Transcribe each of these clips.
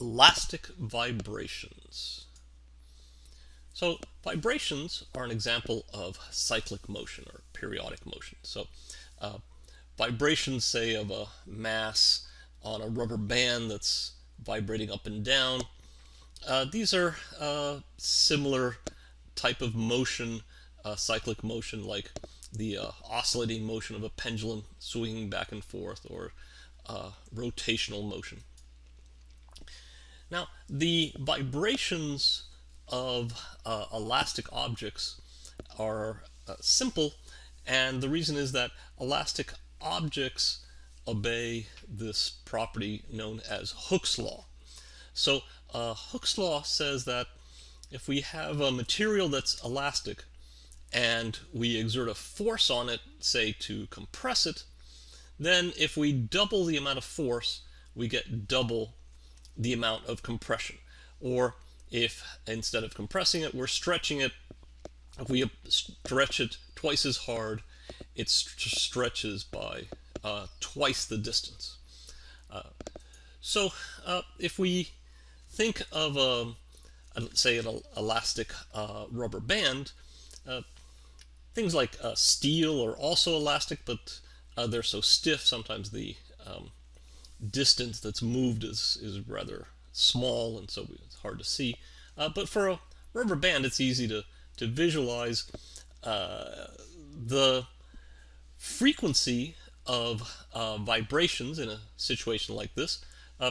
elastic vibrations. So vibrations are an example of cyclic motion or periodic motion. So uh, vibrations, say, of a mass on a rubber band that's vibrating up and down, uh, these are uh, similar type of motion, uh, cyclic motion, like the uh, oscillating motion of a pendulum swinging back and forth, or uh, rotational motion. Now, the vibrations of uh, elastic objects are uh, simple, and the reason is that elastic objects obey this property known as Hooke's law. So uh, Hooke's law says that if we have a material that's elastic and we exert a force on it, say to compress it, then if we double the amount of force, we get double the amount of compression. Or if instead of compressing it, we're stretching it, if we stretch it twice as hard, it st stretches by uh, twice the distance. Uh, so uh, if we think of, a, a say, an elastic uh, rubber band, uh, things like uh, steel are also elastic, but they're so stiff sometimes the um, distance that's moved is, is rather small and so it's hard to see. Uh, but for a rubber band, it's easy to, to visualize uh, the frequency of uh, vibrations in a situation like this uh,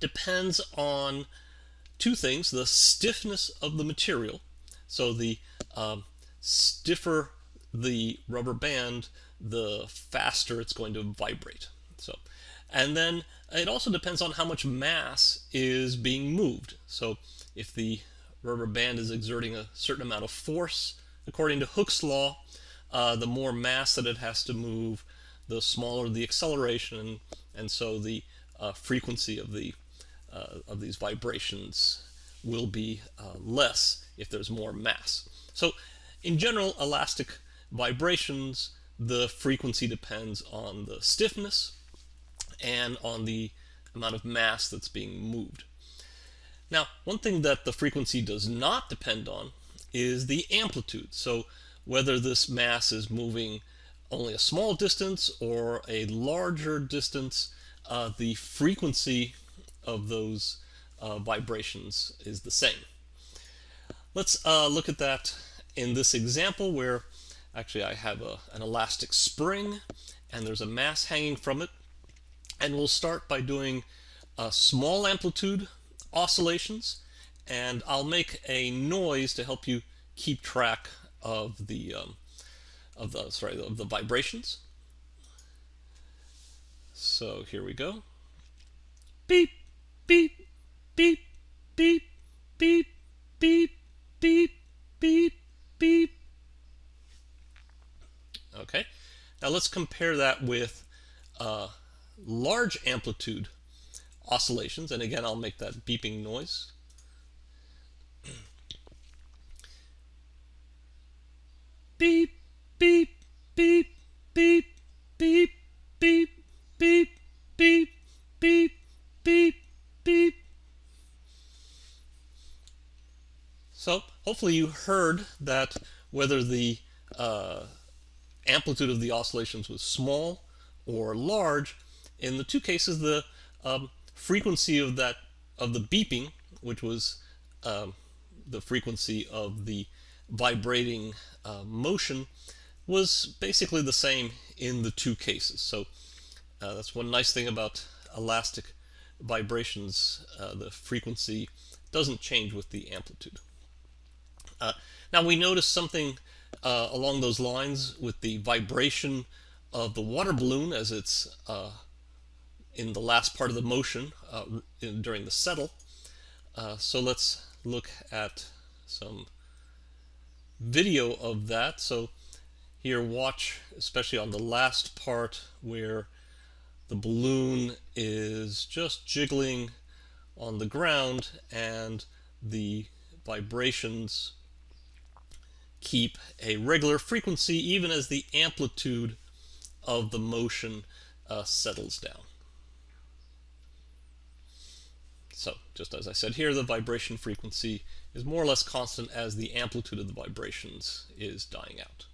depends on two things, the stiffness of the material. So the um, stiffer the rubber band, the faster it's going to vibrate. So and then it also depends on how much mass is being moved. So if the rubber band is exerting a certain amount of force, according to Hooke's law, uh, the more mass that it has to move, the smaller the acceleration, and, so the uh, frequency of the uh, of these vibrations will be uh, less if there's more mass. So in general, elastic vibrations, the frequency depends on the stiffness and on the amount of mass that's being moved. Now, one thing that the frequency does not depend on is the amplitude. So whether this mass is moving only a small distance or a larger distance, uh, the frequency of those uh, vibrations is the same. Let's uh, look at that in this example where actually I have a, an elastic spring and there's a mass hanging from it and we'll start by doing a small amplitude oscillations. And I'll make a noise to help you keep track of the um, of the sorry of the vibrations. So here we go. Beep, beep, beep, beep, beep, beep, beep, beep, beep. Okay. Now let's compare that with uh, large amplitude oscillations, and again I'll make that beeping noise. beep, beep, beep, beep, beep, beep, beep, beep, beep, beep, beep. So hopefully you heard that whether the uh, amplitude of the oscillations was small or large, in the two cases, the um, frequency of that of the beeping, which was um, the frequency of the vibrating uh, motion, was basically the same in the two cases. So uh, that's one nice thing about elastic vibrations. Uh, the frequency doesn't change with the amplitude. Uh, now we notice something uh, along those lines with the vibration of the water balloon as it's uh, in the last part of the motion uh, in, during the settle. Uh, so let's look at some video of that. So here watch especially on the last part where the balloon is just jiggling on the ground and the vibrations keep a regular frequency even as the amplitude of the motion uh, settles down. So just as I said here, the vibration frequency is more or less constant as the amplitude of the vibrations is dying out.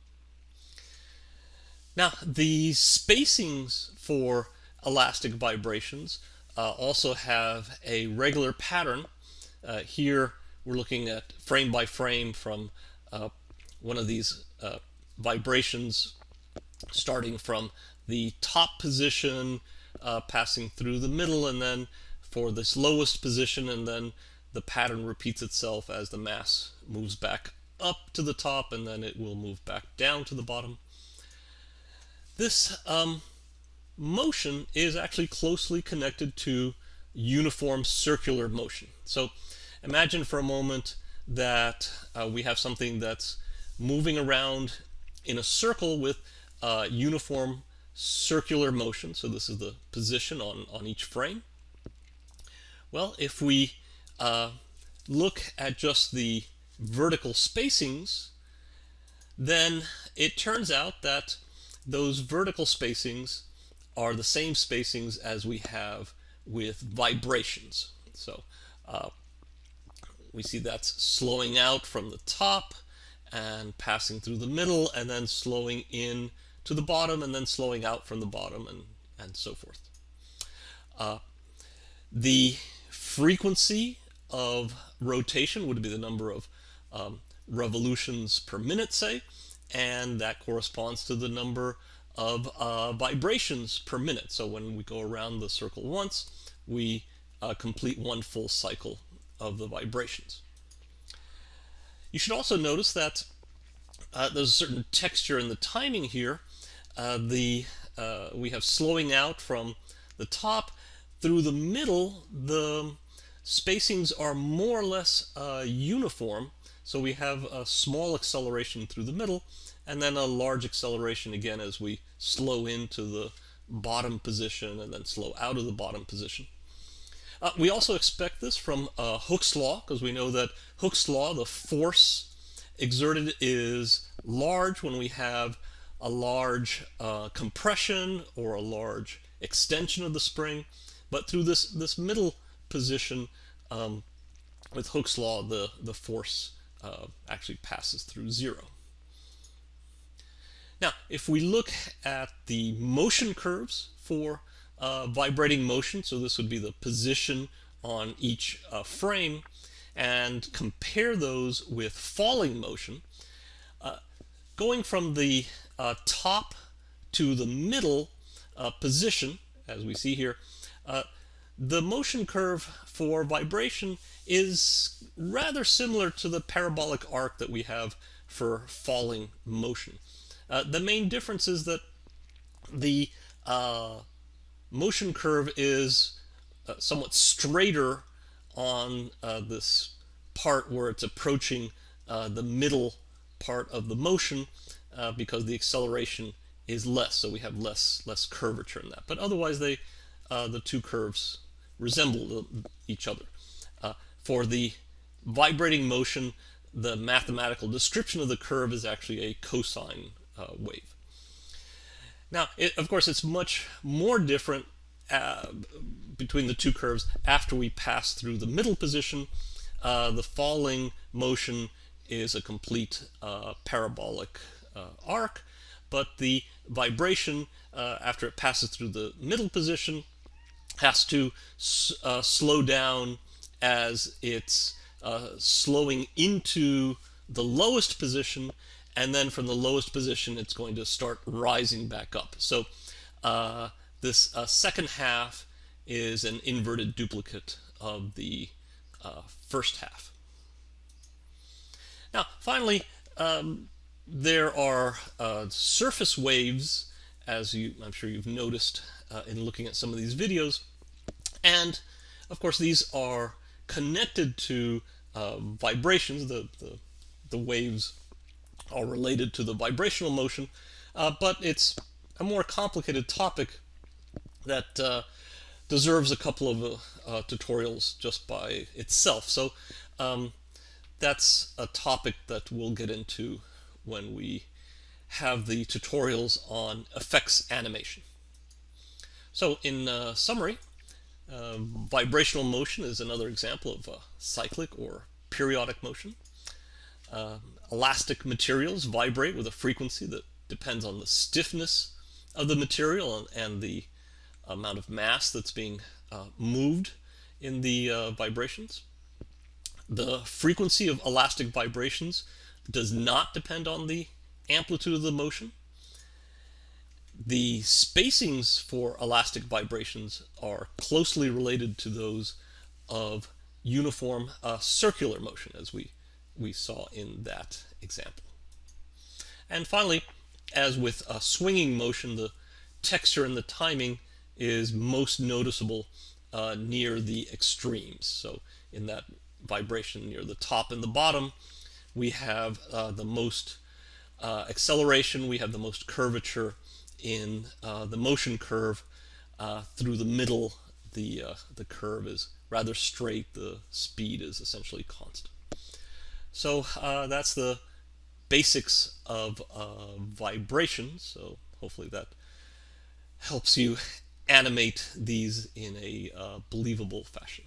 Now, the spacings for elastic vibrations uh, also have a regular pattern. Uh, here we're looking at frame by frame from uh, one of these uh, vibrations starting from the top position, uh, passing through the middle, and then for this lowest position, and then the pattern repeats itself as the mass moves back up to the top, and then it will move back down to the bottom. This um, motion is actually closely connected to uniform circular motion. So imagine for a moment that uh, we have something that's moving around in a circle with uh, uniform circular motion. So this is the position on, on each frame. Well, if we uh, look at just the vertical spacings, then it turns out that those vertical spacings are the same spacings as we have with vibrations. So uh, we see that's slowing out from the top and passing through the middle and then slowing in to the bottom and then slowing out from the bottom and, and so forth. Uh, the frequency of rotation would be the number of um, revolutions per minute, say, and that corresponds to the number of uh, vibrations per minute. So when we go around the circle once, we uh, complete one full cycle of the vibrations. You should also notice that uh, there's a certain texture in the timing here. Uh, the uh, We have slowing out from the top through the middle. The spacings are more or less uh, uniform. So we have a small acceleration through the middle and then a large acceleration again as we slow into the bottom position and then slow out of the bottom position. Uh, we also expect this from uh, Hooke's law because we know that Hooke's law, the force exerted is large when we have a large uh, compression or a large extension of the spring. But through this, this middle position, um, with Hooke's law, the, the force uh, actually passes through zero. Now, if we look at the motion curves for uh, vibrating motion, so this would be the position on each uh, frame, and compare those with falling motion, uh, going from the uh, top to the middle uh, position, as we see here, the motion curve for vibration is rather similar to the parabolic arc that we have for falling motion. Uh, the main difference is that the uh, motion curve is uh, somewhat straighter on uh, this part where it's approaching uh, the middle part of the motion uh, because the acceleration is less, so we have less less curvature in that. But otherwise, they the two curves resemble each other. for the vibrating motion, the mathematical description of the curve is actually a cosine uh, wave. Now, it, of course, it's much more different uh, between the two curves after we pass through the middle position. Uh, the falling motion is a complete uh, parabolic uh, arc, but the vibration uh, after it passes through the middle position has to slow down as it's slowing into the lowest position and then from the lowest position it's going to start rising back up. So uh, this uh, second half is an inverted duplicate of the uh, first half. Now finally um, there are uh, surface waves as you, I'm sure you've noticed uh, in looking at some of these videos and of course these are connected to uh, vibrations, the, the, the waves are related to the vibrational motion, uh, but it's a more complicated topic that uh, deserves a couple of uh, uh, tutorials just by itself. So um, that's a topic that we'll get into when we have the tutorials on effects animation. So in uh, summary, Uh, vibrational motion is another example of a cyclic or periodic motion. Uh, elastic materials vibrate with a frequency that depends on the stiffness of the material and, and the amount of mass that's being uh, moved in the uh, vibrations. The frequency of elastic vibrations does not depend on the amplitude of the motion. The spacings for elastic vibrations are closely related to those of uniform uh, circular motion, as we, we saw in that example. And finally, as with a swinging motion, the texture and the timing is most noticeable uh, near the extremes. So in that vibration near the top and the bottom, we have uh, the most uh, acceleration, we have the most curvature in uh, the motion curve. Uh, through the middle, the, uh, the curve is rather straight, the speed is essentially constant. So that's the basics of vibration. So hopefully that helps you animate these in a uh, believable fashion.